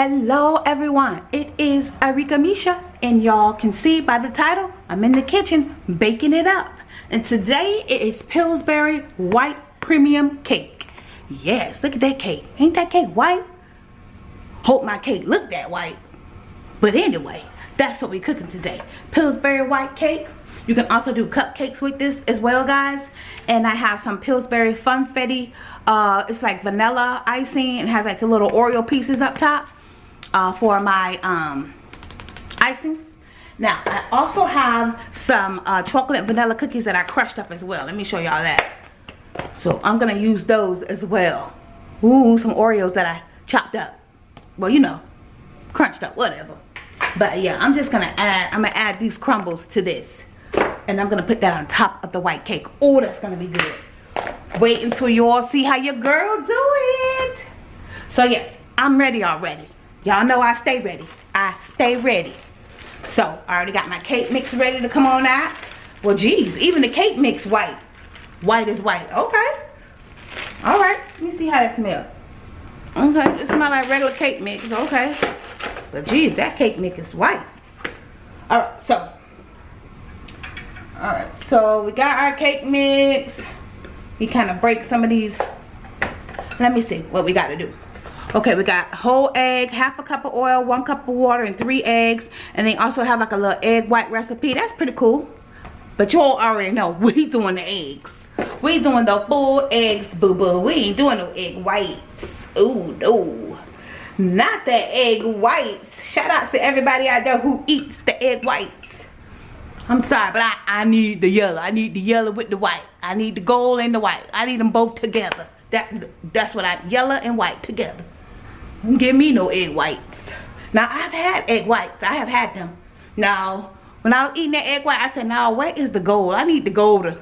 Hello everyone, it is Arika Misha and y'all can see by the title, I'm in the kitchen baking it up. And today it is Pillsbury White Premium Cake. Yes, look at that cake. Ain't that cake white? Hope my cake look that white. But anyway, that's what we're cooking today. Pillsbury White Cake. You can also do cupcakes with this as well, guys. And I have some Pillsbury Funfetti. Uh, it's like vanilla icing. It has like the little Oreo pieces up top uh, for my um, icing. Now, I also have some uh, chocolate vanilla cookies that I crushed up as well. Let me show y'all that. So I'm going to use those as well. Ooh, some Oreos that I chopped up. Well, you know, crunched up, whatever. But yeah, I'm just going to add, I'm going to add these crumbles to this. And I'm going to put that on top of the white cake. Oh, that's going to be good. Wait until you all see how your girl do it. So yes, I'm ready already. Y'all know I stay ready. I stay ready. So, I already got my cake mix ready to come on out. Well, geez, even the cake mix white. White is white. Okay. All right. Let me see how that smells. Okay. It smells like regular cake mix. Okay. But, geez, that cake mix is white. All right. So, all right. So, we got our cake mix. We kind of break some of these. Let me see what we got to do okay we got whole egg half a cup of oil one cup of water and three eggs and they also have like a little egg white recipe that's pretty cool but y'all already know we doing the eggs we doing the full eggs boo boo we ain't doing no egg whites oh no not the egg whites shout out to everybody out there who eats the egg whites I'm sorry, but I, I need the yellow. I need the yellow with the white. I need the gold and the white. I need them both together. That That's what I, yellow and white together. Give me no egg whites. Now, I've had egg whites. I have had them. Now, when I was eating that egg white, I said, now, where is the gold? I need the gold.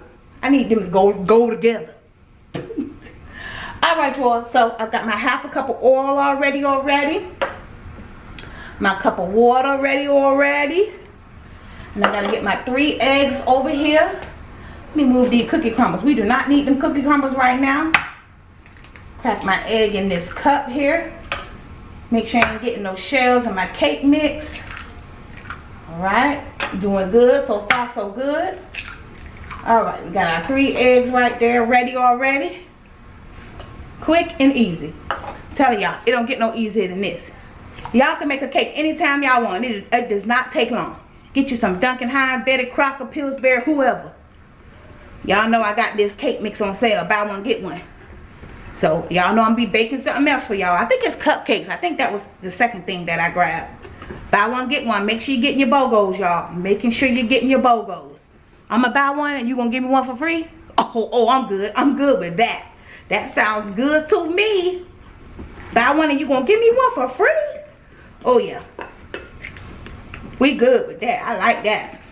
I need them to go, go together. All right, y'all. So, I've got my half a cup of oil already already. My cup of water ready already. And I gotta get my three eggs over here. Let me move these cookie crumbles. We do not need them cookie crumbles right now. Crack my egg in this cup here. Make sure I ain't getting no shells in my cake mix. Alright, doing good. So far, so good. Alright, we got our three eggs right there ready already. Quick and easy. I'm telling y'all, it don't get no easier than this. Y'all can make a cake anytime y'all want. It, it does not take long. Get you some Duncan Hines, Betty Crocker, Pillsbury, whoever. Y'all know I got this cake mix on sale. Buy one, get one. So y'all know I'm be baking something else for y'all. I think it's cupcakes. I think that was the second thing that I grabbed. Buy one, get one. Make sure you're getting your BOGOs, y'all. Making sure you're getting your BOGOs. I'm going to buy one and you going to give me one for free? Oh, oh, I'm good. I'm good with that. That sounds good to me. Buy one and you going to give me one for free? Oh, yeah. We good with that. I like that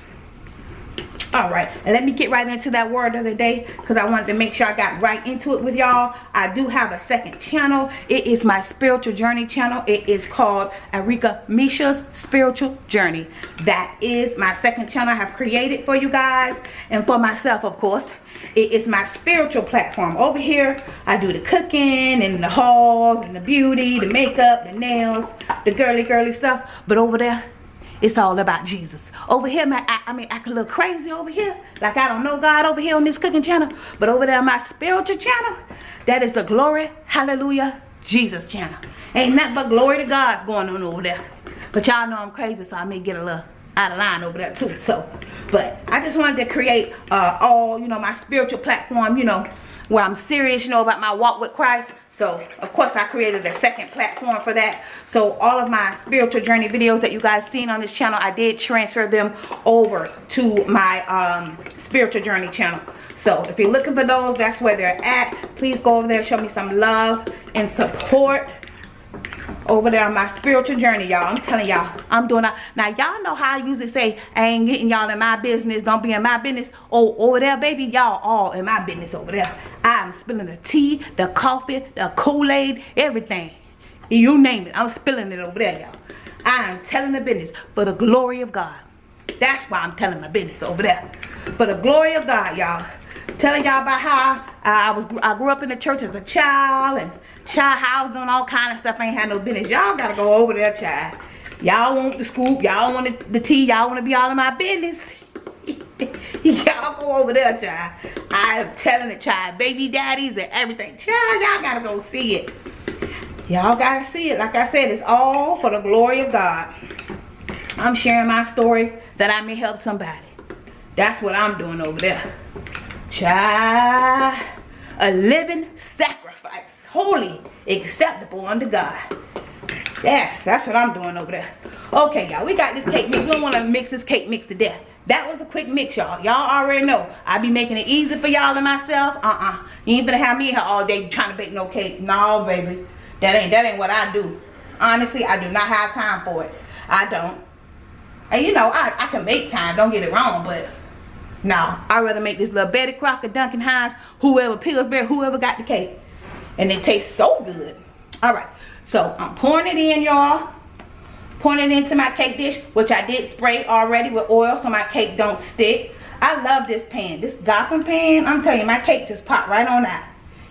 all right and let me get right into that word of the day because i wanted to make sure i got right into it with y'all. I do have a second channel. It is my spiritual journey channel. It is called arika misha's spiritual journey. That is my second channel i have created for you guys and for myself of course. It is my spiritual platform. Over here i do the cooking and the hauls and the beauty the makeup the nails the girly girly stuff. But over there it's all about Jesus. Over here, my, I, I mean, I can look crazy over here. Like I don't know God over here on this cooking channel. But over there on my spiritual channel, that is the glory, hallelujah, Jesus channel. Ain't nothing but glory to God's going on over there. But y'all know I'm crazy, so I may get a little out of line over there too. So, but I just wanted to create uh, all, you know, my spiritual platform, you know, where I'm serious, you know, about my walk with Christ. So, of course, I created a second platform for that. So, all of my spiritual journey videos that you guys seen on this channel, I did transfer them over to my um, spiritual journey channel. So, if you're looking for those, that's where they're at. Please go over there, show me some love and support over there on my spiritual journey y'all. I'm telling y'all i'm doing that. Now y'all know how i usually say i ain't getting y'all in my business. Don't be in my business. Oh over there baby y'all all in my business over there. I'm spilling the tea the coffee the kool-aid everything. You name it i'm spilling it over there y'all. I am telling the business for the glory of god. That's why i'm telling my business over there. For the glory of god y'all. Telling y'all about how I, I was I grew up in the church as a child and Child house doing all kind of stuff ain't had no business. Y'all gotta go over there, child. Y'all want the scoop, y'all want the, tea, y'all want to be all in my business. y'all go over there, child. I am telling the child, baby daddies and everything. Child, y'all gotta go see it. Y'all gotta see it. Like I said, it's all for the glory of God. I'm sharing my story that I may help somebody. That's what I'm doing over there. Child, a living sacrifice, holy, acceptable unto God. Yes, that's what I'm doing over there. Okay, y'all, we got this cake mix. We don't want to mix this cake mix to death. That was a quick mix, y'all. Y'all already know. I be making it easy for y'all and myself. Uh-uh. You ain't gonna have me here all day trying to bake no cake. No, baby. That ain't that ain't what I do. Honestly, I do not have time for it. I don't. And you know, I, I can make time, don't get it wrong, but no. I'd rather make this little Betty Crocker, Duncan Hines, whoever, Pillsbury, whoever got the cake. And it tastes so good. Alright, so I'm pouring it in, y'all. Pouring it into my cake dish, which I did spray already with oil so my cake don't stick. I love this pan. This Gotham pan, I'm telling you, my cake just popped right on out.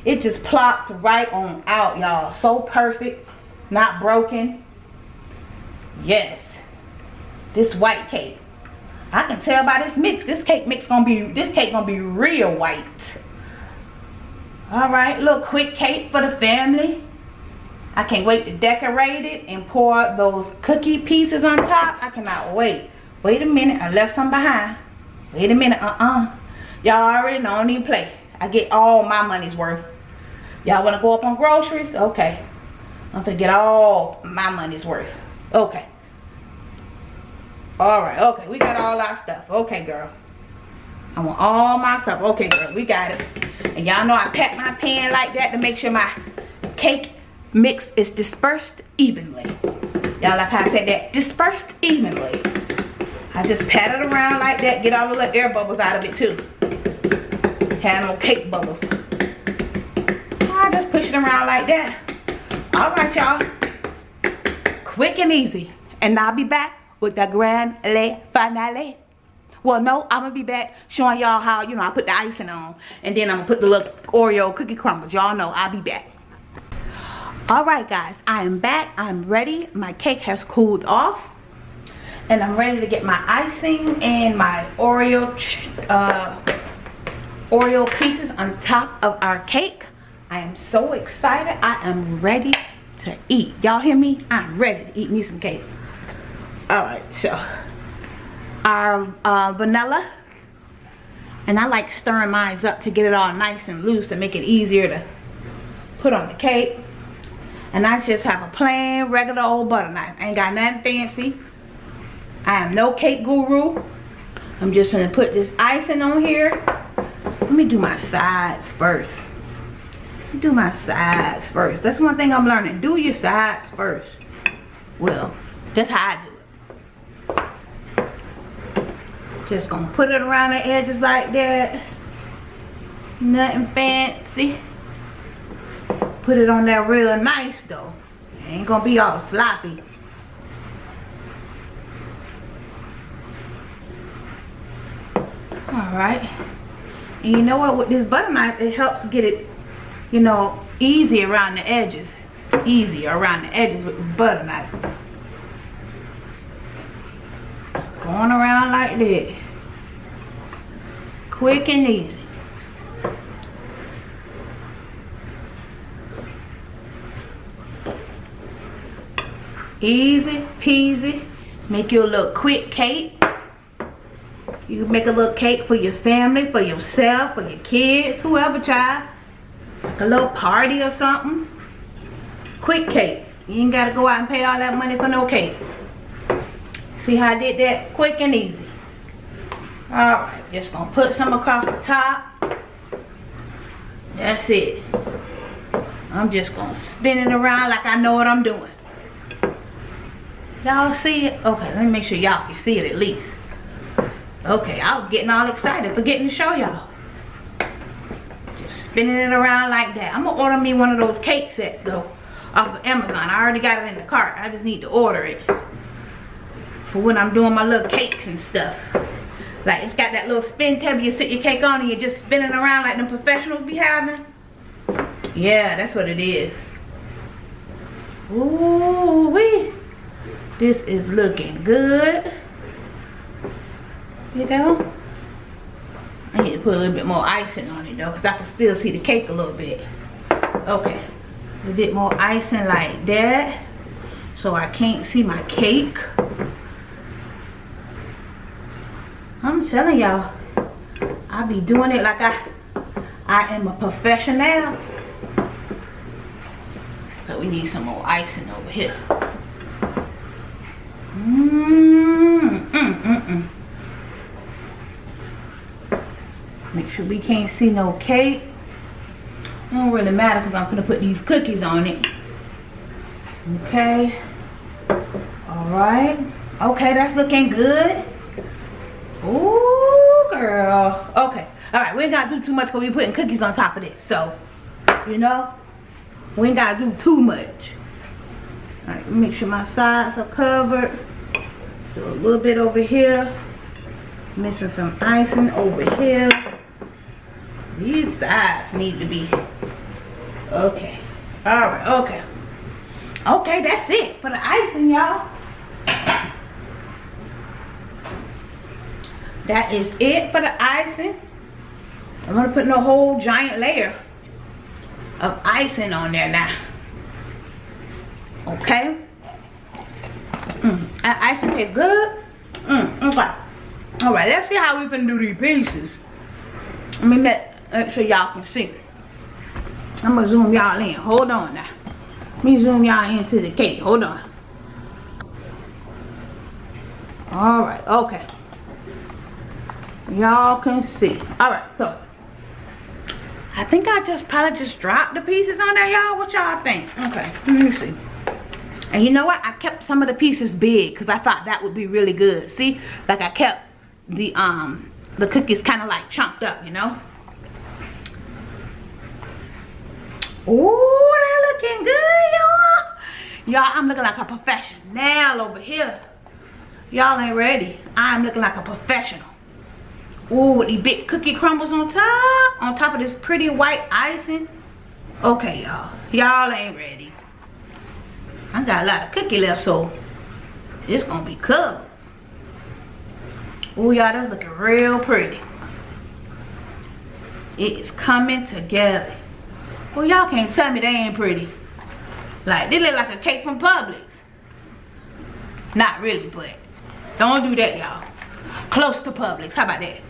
It just plops right on out, y'all. So perfect, not broken. Yes this white cake. I can tell by this mix. This cake mix gonna be this cake gonna be real white. All right, little quick cake for the family. I can't wait to decorate it and pour those cookie pieces on top. I cannot wait. Wait a minute, I left some behind. Wait a minute, uh-uh. Y'all already know, I don't even play. I get all my money's worth. Y'all wanna go up on groceries? Okay. I'm gonna get all my money's worth. Okay. All right, okay, we got all our stuff. Okay, girl. I want all my stuff. Okay, girl, we got it. And y'all know I pat my pan like that to make sure my cake mix is dispersed evenly. Y'all like how I said that? Dispersed evenly. I just pat it around like that. Get all the little air bubbles out of it too. Have no cake bubbles. I just push it around like that. All right, y'all. Quick and easy. And I'll be back with the grand le finale. Well, no, I'm to be back showing y'all how, you know, I put the icing on. And then I'm to put the little Oreo cookie crumbles. Y'all know I'll be back. Alright, guys. I am back. I'm ready. My cake has cooled off. And I'm ready to get my icing and my Oreo, uh, Oreo pieces on top of our cake. I am so excited. I am ready to eat. Y'all hear me? I'm ready to eat me some cake all right so our uh, vanilla. And I like stirring mine up to get it all nice and loose to make it easier to put on the cake. And I just have a plain regular old butter knife. I ain't got nothing fancy. I am no cake guru. I'm just gonna put this icing on here. Let me do my sides first. Do my sides first. That's one thing I'm learning. Do your sides first. Well that's how I do just gonna put it around the edges like that. Nothing fancy. Put it on there real nice though. It ain't gonna be all sloppy. All right. And you know what? With this butter knife it helps get it you know easy around the edges. Easy around the edges with this butter knife. Just going around like that. Quick and easy. Easy peasy. Make you a little quick cake. You make a little cake for your family for yourself for your kids whoever child. Like a little party or something. Quick cake. You ain't gotta go out and pay all that money for no cake. See how I did that? Quick and easy. Alright, just gonna put some across the top. That's it. I'm just gonna spin it around like I know what I'm doing. Y'all see it? Okay, let me make sure y'all can see it at least. Okay, I was getting all excited forgetting to show y'all. Just spinning it around like that. I'm gonna order me one of those cake sets though off of Amazon. I already got it in the cart. I just need to order it for when I'm doing my little cakes and stuff. Like it's got that little spin table you sit your cake on and you're just spinning around like them professionals be having. Yeah, that's what it is. Ooh wee. This is looking good. You know? I need to put a little bit more icing on it though, because I can still see the cake a little bit. Okay. A bit more icing like that. So I can't see my cake. I'm telling y'all, I be doing it like I I am a professional. But we need some more icing over here. Mmm, mm, mm, mm. Make sure we can't see no cake. It don't really matter because I'm gonna put these cookies on it. Okay. Alright. Okay, that's looking good. Ooh, girl. Okay. Alright, we ain't gotta do too much because we putting cookies on top of this. So, you know, we ain't gotta do too much. Alright, make sure my sides are covered. Do a little bit over here. Missing some icing over here. These sides need to be okay. Alright, okay. Okay, that's it for the icing, y'all. That is it for the icing. I'm gonna put a whole giant layer of icing on there now. Okay. Mm, that icing tastes good. Mm, okay. All right, let's see how we can do these pieces. Let me make, make sure y'all can see. I'm gonna zoom y'all in. Hold on now. Let me zoom y'all into the cake. Hold on. All right, okay. Y'all can see. All right, so I think I just probably just dropped the pieces on there, y'all. What y'all think? Okay, let me see. And you know what? I kept some of the pieces big because I thought that would be really good. See? Like I kept the um the cookies kind of like chunked up, you know? Ooh, that looking good, y'all. Y'all, I'm looking like a professional over here. Y'all ain't ready. I'm looking like a professional. Ooh, with these big cookie crumbles on top. On top of this pretty white icing. Okay, y'all. Y'all ain't ready. I got a lot of cookie left, so it's gonna be covered. Ooh, y'all, that's looking real pretty. It is coming together. Well, y'all can't tell me they ain't pretty. Like, they look like a cake from Publix. Not really, but don't do that, y'all. Close to Publix. How about that?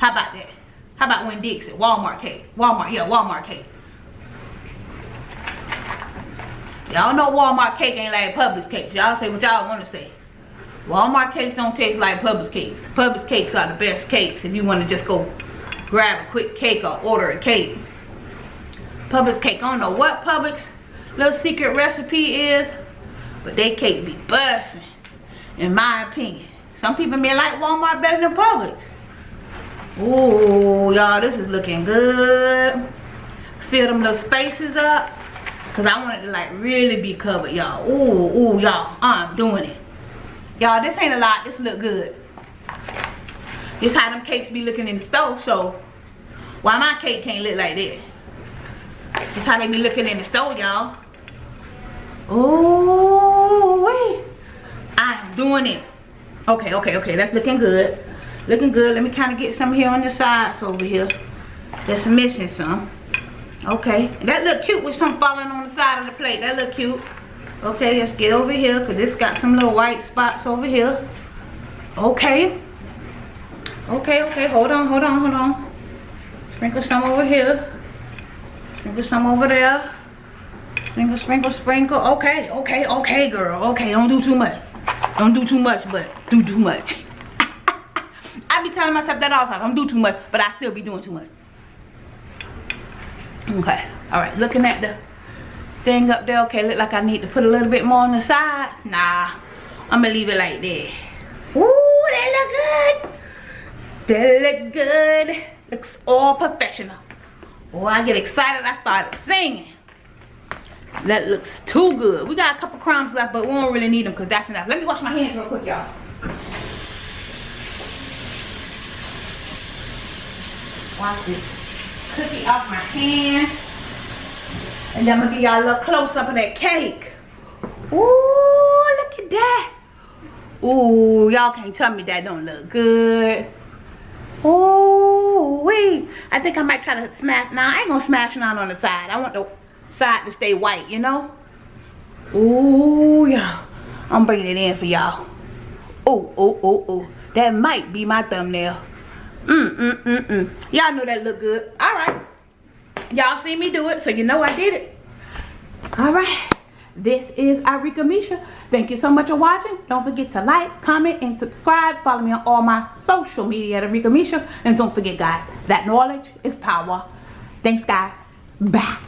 How about that? How about Winn-Dixie? Walmart cake. Walmart, yeah, Walmart cake. Y'all know Walmart cake ain't like Publix cakes. Y'all say what y'all want to say. Walmart cakes don't taste like Publix cakes. Publix cakes are the best cakes if you want to just go grab a quick cake or order a cake. Publix cake, I don't know what Publix little secret recipe is, but they cake be busting, in my opinion. Some people may like Walmart better than Publix. Ooh, y'all, this is looking good. Fill them little spaces up. Cause I want it to like really be covered, y'all. Ooh, ooh, y'all. I'm doing it. Y'all, this ain't a lot. This look good. This how them cakes be looking in the stove, so why my cake can't look like this? This how they be looking in the stove, y'all. Ooh, wait. I'm doing it. Okay, okay, okay. That's looking good. Looking good. Let me kind of get some here on the sides over here. Just missing some. Okay. That look cute with some falling on the side of the plate. That look cute. Okay, let's get over here because this got some little white spots over here. Okay. Okay, okay. Hold on, hold on, hold on. Sprinkle some over here. Sprinkle some over there. Sprinkle, sprinkle, sprinkle. Okay, okay, okay, girl. Okay, don't do too much. Don't do too much, but do too much. I telling myself that the time. Don't do too much, but I still be doing too much. Okay. All right. Looking at the thing up there. Okay. Look like I need to put a little bit more on the side. Nah. I'm going to leave it like that. Ooh, that look good. That look good. Looks all professional. Oh, I get excited. I started singing. That looks too good. We got a couple crumbs left, but we don't really need them because that's enough. Let me wash my hands real quick, y'all. Wash this cookie off my hand. And then I'm gonna give y'all a little close up of that cake. Ooh, look at that. Ooh, y'all can't tell me that don't look good. Ooh, wait. I think I might try to smash. Nah, I ain't gonna smash none on the side. I want the side to stay white, you know? Ooh, y'all. I'm bringing it in for y'all. Oh, oh, oh, oh. That might be my thumbnail. Mm, mm, mm, mm. Y'all know that look good. All right. Y'all see me do it, so you know I did it. All right. This is Arika Misha. Thank you so much for watching. Don't forget to like, comment, and subscribe. Follow me on all my social media at Arika Misha. And don't forget, guys, that knowledge is power. Thanks, guys. Bye.